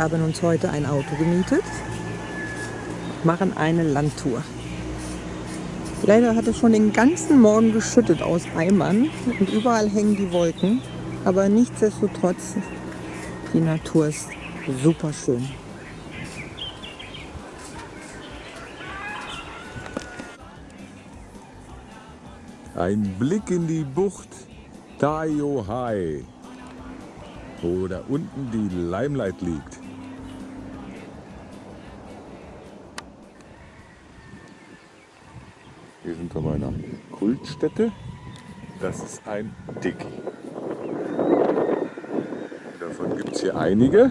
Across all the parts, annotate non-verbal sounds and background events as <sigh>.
haben uns heute ein Auto gemietet, machen eine Landtour. Leider hat es schon den ganzen Morgen geschüttet aus Eimern und überall hängen die Wolken. Aber nichtsdestotrotz, die Natur ist super schön. Ein Blick in die Bucht Tayo Hai, wo da unten die Limelight liegt. Wir sind bei meiner Kultstätte. Das ist ein Dicky. Davon gibt es hier einige.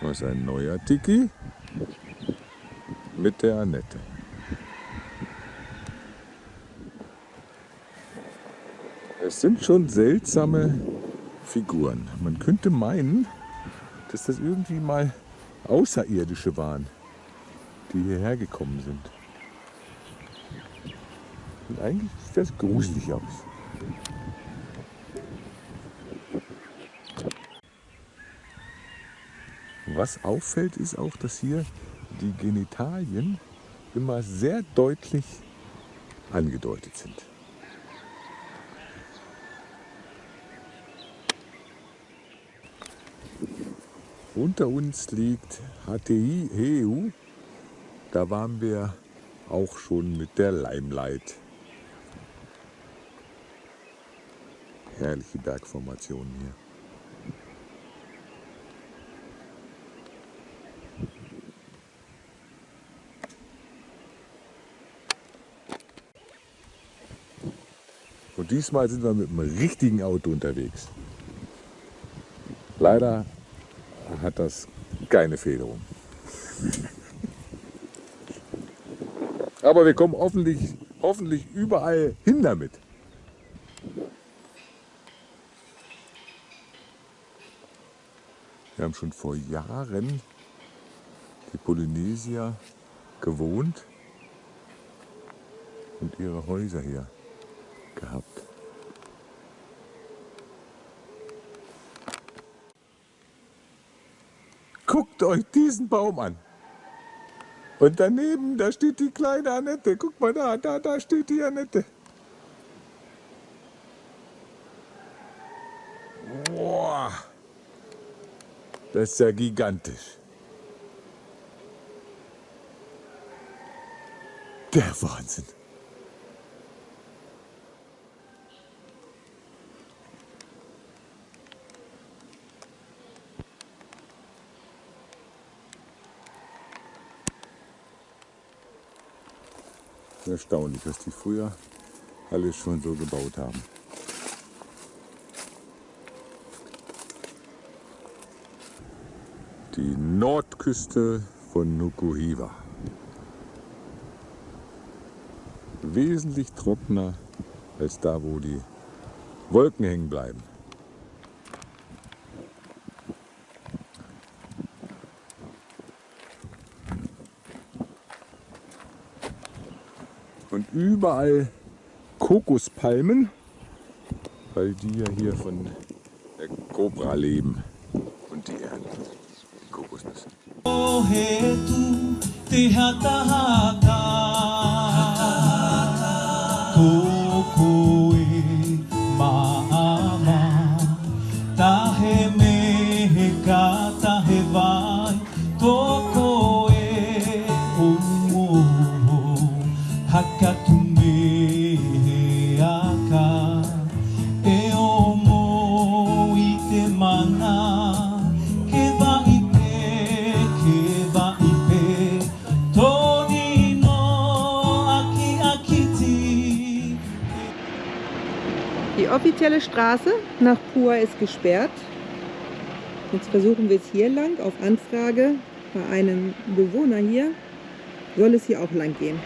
Das ist ein neuer Tiki mit der Annette. Es sind schon seltsame Figuren. Man könnte meinen, dass das irgendwie mal Außerirdische waren, die hierher gekommen sind. Und eigentlich sieht das gruselig aus. Was auffällt, ist auch, dass hier die Genitalien immer sehr deutlich angedeutet sind. Unter uns liegt HTI EU. Da waren wir auch schon mit der Limelight. Herrliche Bergformation hier. Und diesmal sind wir mit einem richtigen Auto unterwegs. Leider hat das keine Federung. Aber wir kommen hoffentlich, hoffentlich überall hin damit. Wir haben schon vor Jahren die Polynesier gewohnt und ihre Häuser hier gehabt. Guckt euch diesen Baum an. Und daneben, da steht die kleine Annette. Guck mal da, da, da steht die Annette. Boah, das ist ja gigantisch. Der Wahnsinn. Erstaunlich, was die früher alles schon so gebaut haben. Die Nordküste von Nukuhiva. Wesentlich trockener als da, wo die Wolken hängen bleiben. Überall Kokospalmen, weil die ja hier von der Cobra leben und die ernten Kokosnüsse. Straße nach Pua ist gesperrt. Jetzt versuchen wir es hier lang, auf Anfrage bei einem Bewohner hier, soll es hier auch lang gehen.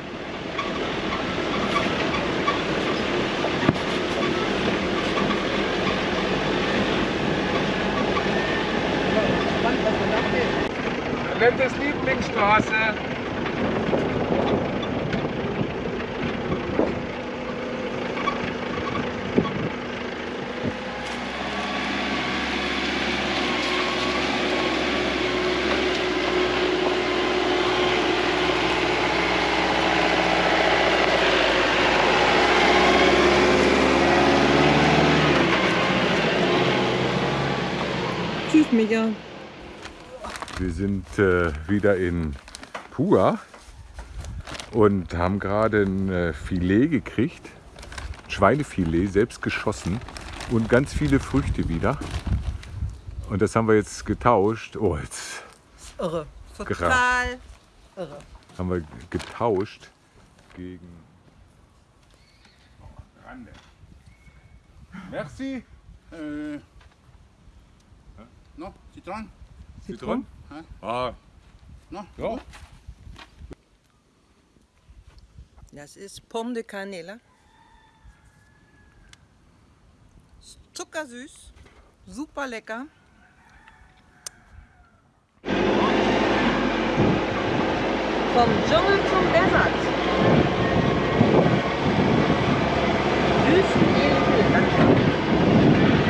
Nennt es Lieblingsstraße. Micha. Wir sind äh, wieder in Pua und haben gerade ein äh, Filet gekriegt. Schweinefilet, selbst geschossen und ganz viele Früchte wieder. Und das haben wir jetzt getauscht. Oh, jetzt Irre. Total irre. haben wir getauscht gegen. Oh, Rande. Merci. Euh, non, citron Zitron? Hein? Ah, Non ja. Das ist Pomme de Canela. Zuckersüß, super lecker. Vom Dschungel zum Desert. Wüstenelige Landschaft.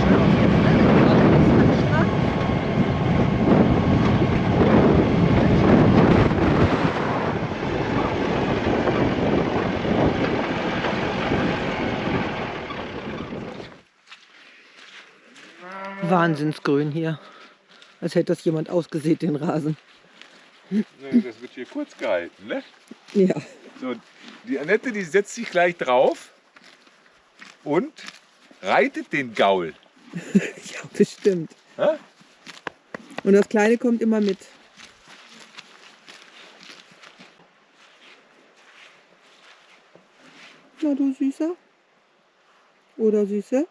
Schön auf jeden Fall. Gerade am Strand. Wahnsinnsgrün hier. Als hätte das jemand ausgesät, den Rasen. Das wird hier kurz gehalten, ne? Ja. So, die Annette, die setzt sich gleich drauf und reitet den Gaul. <laughs> Ja, bestimmt. Hä? Und das Kleine kommt immer mit. Na du Süßer? Oder Süße?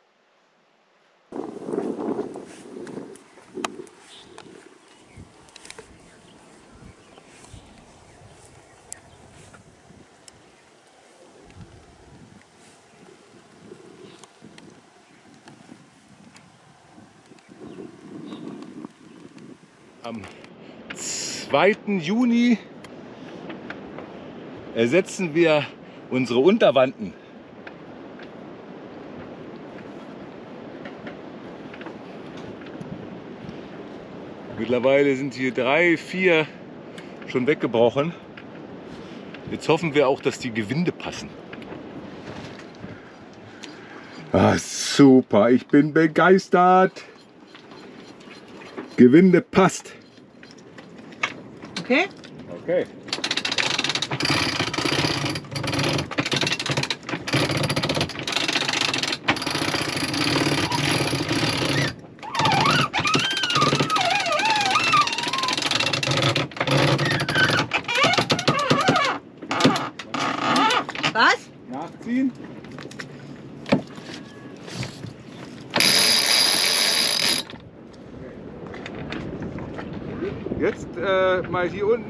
Am 2. Juni ersetzen wir unsere Unterwanden. Mittlerweile sind hier drei, vier schon weggebrochen. Jetzt hoffen wir auch, dass die Gewinde passen. Ah, super, ich bin begeistert. Gewinde passt. Okay? Okay.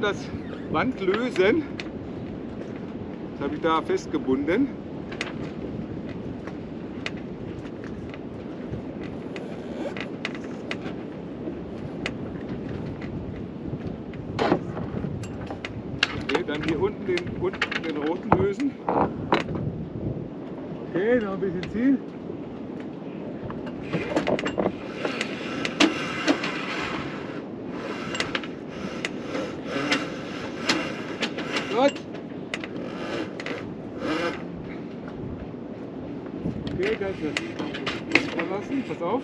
Das Band lösen. Das habe ich da festgebunden. Okay, dann hier unten den, unten den roten lösen. Okay, noch ein bisschen ziehen. Gut. Okay, kannst du verlassen. Pass auf.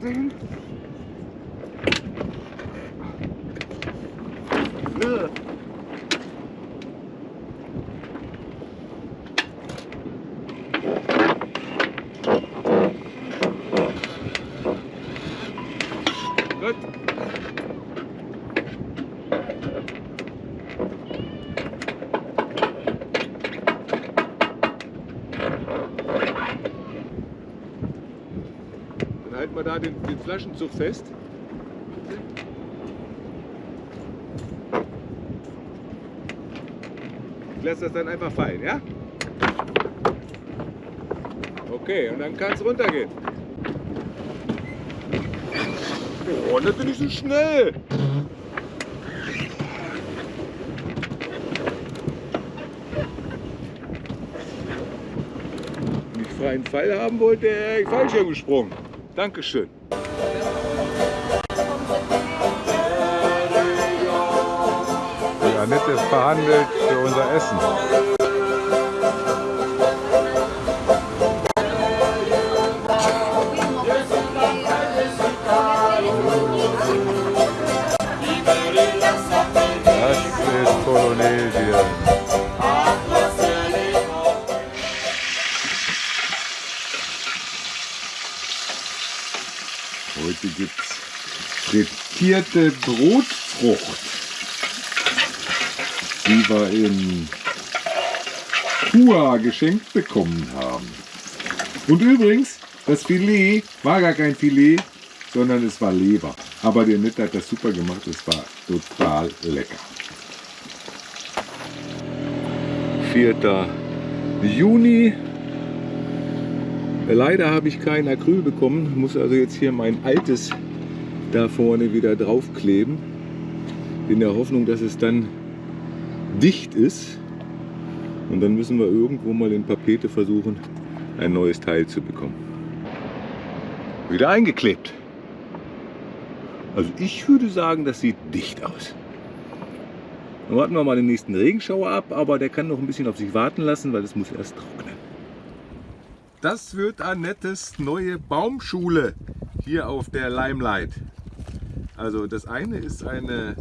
Nach Seite hin. Gut. halten wir da den, den Flaschenzug fest. Ich lasse das dann einfach fallen, ja? Okay, und dann kann es runtergehen. Oh, nicht nicht so schnell. Wenn ich freien Fall haben wollte, wäre ich falsch gesprungen. Dankeschön. Annette verhandelt für unser Essen. Das ist Polynesien. Heute gibt es frittierte Brotfrucht, die wir in Kua geschenkt bekommen haben. Und übrigens, das Filet war gar kein Filet, sondern es war Leber. Aber der Nett hat das super gemacht, es war total lecker. 4. Juni. Leider habe ich kein Acryl bekommen, muss also jetzt hier mein altes da vorne wieder draufkleben. In der Hoffnung, dass es dann dicht ist. Und dann müssen wir irgendwo mal in Papete versuchen, ein neues Teil zu bekommen. Wieder eingeklebt. Also ich würde sagen, das sieht dicht aus. Dann warten wir mal den nächsten Regenschauer ab, aber der kann noch ein bisschen auf sich warten lassen, weil es muss erst trocknen. Das wird Annettes neue Baumschule hier auf der Limelight. Also das eine ist eine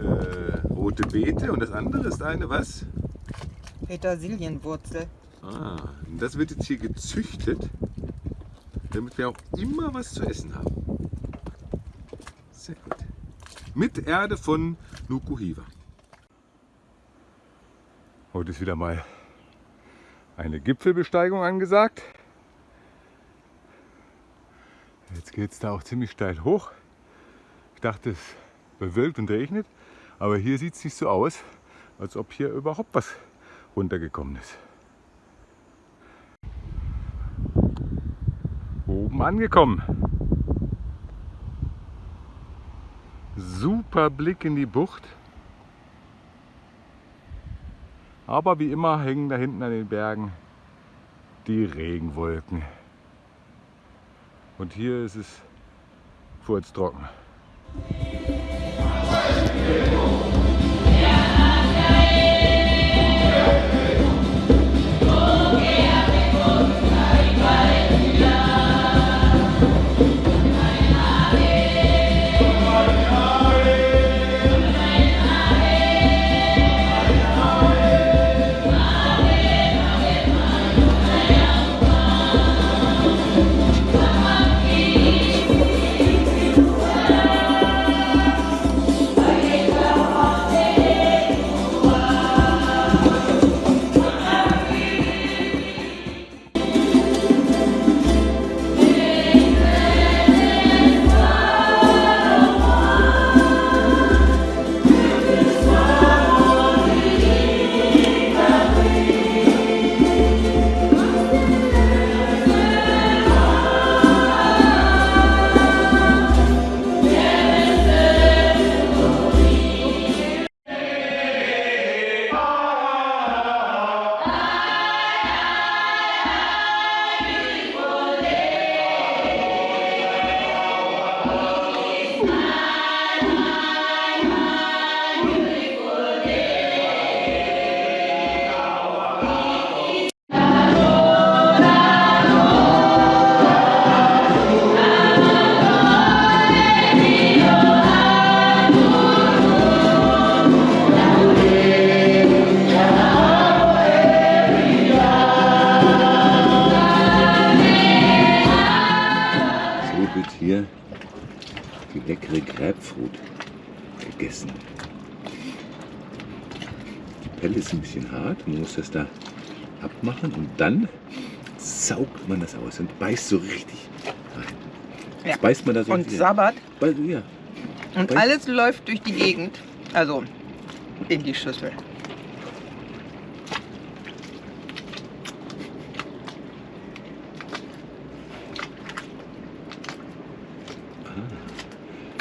äh, rote Beete und das andere ist eine was? Petersilienwurzel. Ah, und das wird jetzt hier gezüchtet, damit wir auch immer was zu essen haben. Sehr gut. Mit Erde von Nukuhiva. Heute ist wieder mal eine Gipfelbesteigung angesagt. Jetzt geht es da auch ziemlich steil hoch. Ich dachte, es bewölkt und regnet, aber hier sieht es nicht so aus, als ob hier überhaupt was runtergekommen ist. Oben angekommen. Super Blick in die Bucht. Aber wie immer hängen da hinten an den Bergen die Regenwolken. Und hier ist es furztrocken. So Die Pelle ist ein bisschen hart, man muss das da abmachen und dann saugt man das aus und beißt so richtig rein. Ja. Das beißt man da so Und. Sabbat. Beißt- Ja. Und Weiß- alles läuft durch die Gegend. Also in die Schüssel.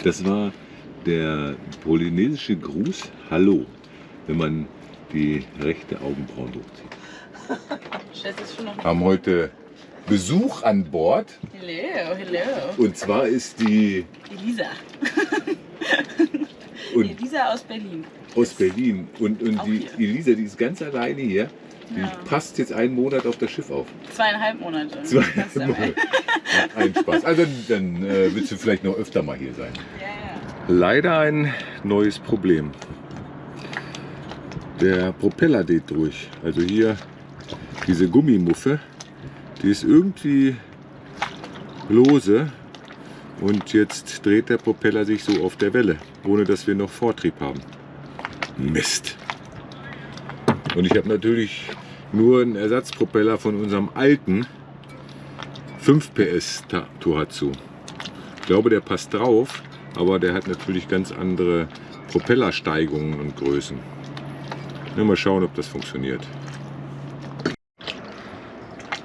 Das war der polynesische Gruß Hallo, wenn man die rechte <laughs> schon noch Haben heute Besuch an Bord Hello, hello. und zwar ist die Elisa. <laughs> und Elisa aus Berlin. aus Berlin und, und die hier. Elisa, die ist ganz alleine hier. Die Ja. passt jetzt einen Monat auf das Schiff auf. Zweieinhalb Monate. Zwei Das dabei. Monate. Ja, Ein Spaß. Also dann, dann äh, willst du vielleicht noch öfter mal hier sein. Ja. Leider ein neues Problem. Der Propeller geht durch. Also hier diese Gummimuffe, die ist irgendwie lose und jetzt dreht der Propeller sich so auf der Welle, ohne dass wir noch Vortrieb haben. Mist. Und ich habe natürlich nur einen Ersatzpropeller von unserem alten 5 PS Tohatsu. Ich glaube, der passt drauf, aber der hat natürlich ganz andere Propellersteigungen und Größen. Ja, mal schauen, ob das funktioniert.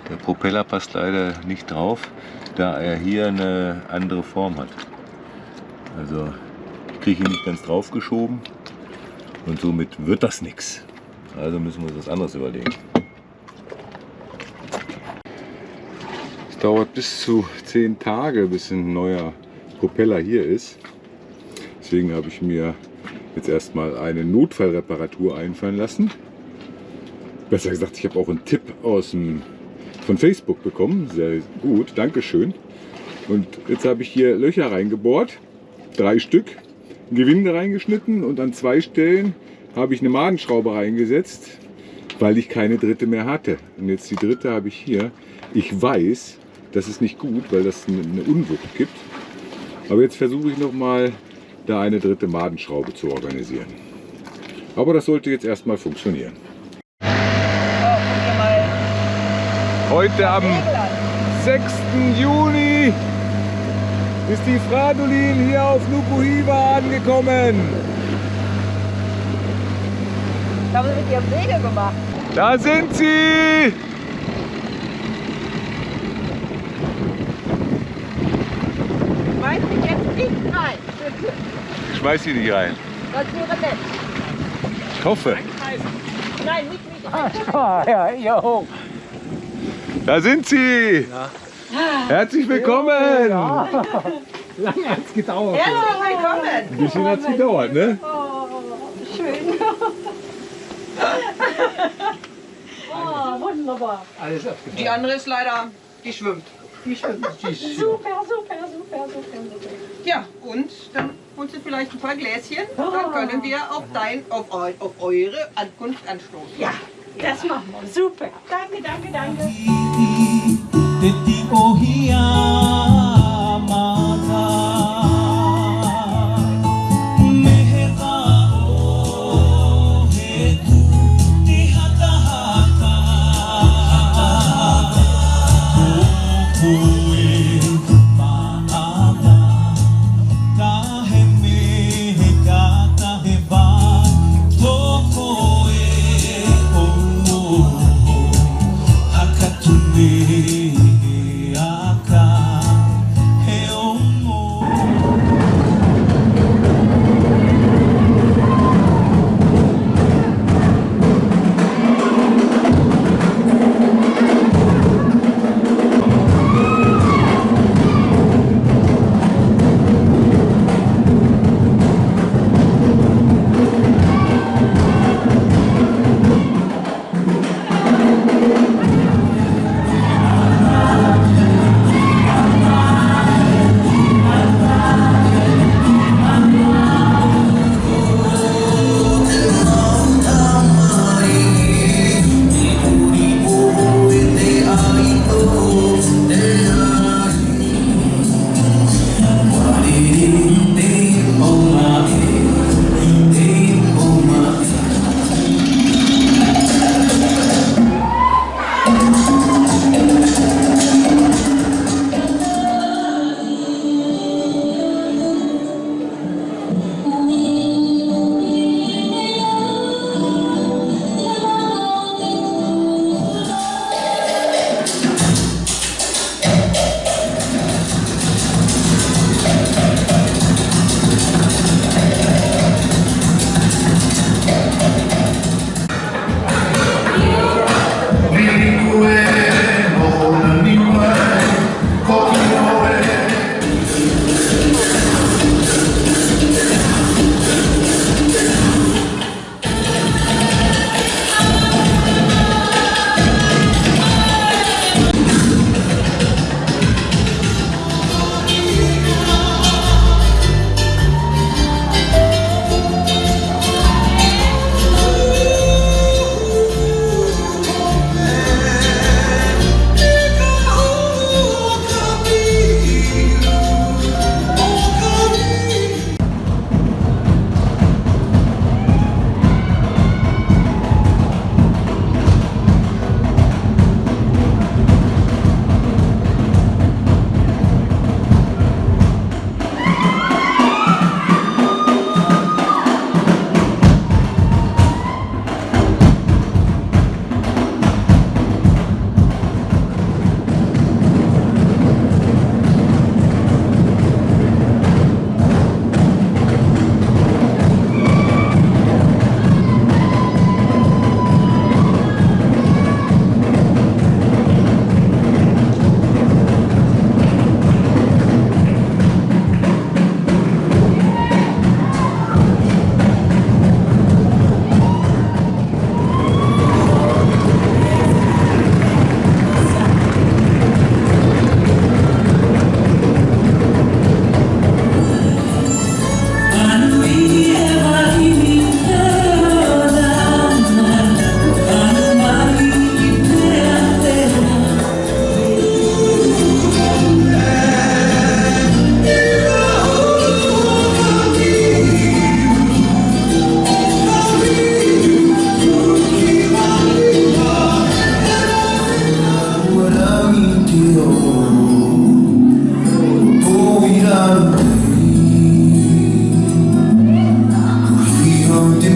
Der Propeller passt leider nicht drauf, da er hier eine andere Form hat. Also ich kriege ihn nicht ganz drauf geschoben und somit wird das nichts. Also müssen wir uns was anderes überlegen. Es dauert bis zu zehn Tage, bis ein neuer Propeller hier ist. Deswegen habe ich mir jetzt erstmal eine Notfallreparatur einfallen lassen. Besser gesagt, ich habe auch einen Tipp aus dem, von Facebook bekommen. Sehr gut, Dankeschön. Und jetzt habe ich hier Löcher reingebohrt, drei Stück, Gewinde reingeschnitten und an zwei Stellen habe ich eine Madenschraube reingesetzt, weil ich keine dritte mehr hatte. Und jetzt die dritte habe ich hier. Ich weiß, das ist nicht gut, weil das eine Unwucht gibt. Aber jetzt versuche ich noch mal, da eine dritte Madenschraube zu organisieren. Aber das sollte jetzt erstmal funktionieren. Heute am 6. Juni ist die Fradolin hier auf Nukuhiva angekommen. Da haben sie mit ihrem Segel gemacht. Da sind sie! Weiß ich jetzt nicht rein. Schmeiß sie nicht rein. Das wäre nett. Ich hoffe. Nein, nicht mich. Ah, ja, jo. Da sind sie! Herzlich willkommen! Lange hat's gedauert. Herzlich willkommen. Ein bisschen hat es gedauert, ne? Alles abgefallen. Die andere ist leider, die schwimmt. Super, super, super, super, super. Ja, und dann holst du vielleicht ein paar Gläschen und dann können wir auf, dein, auf, eu, auf eure Ankunft anstoßen. Ja. Das machen wir. Super. Danke, danke, danke.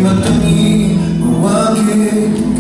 봤더니 우아하게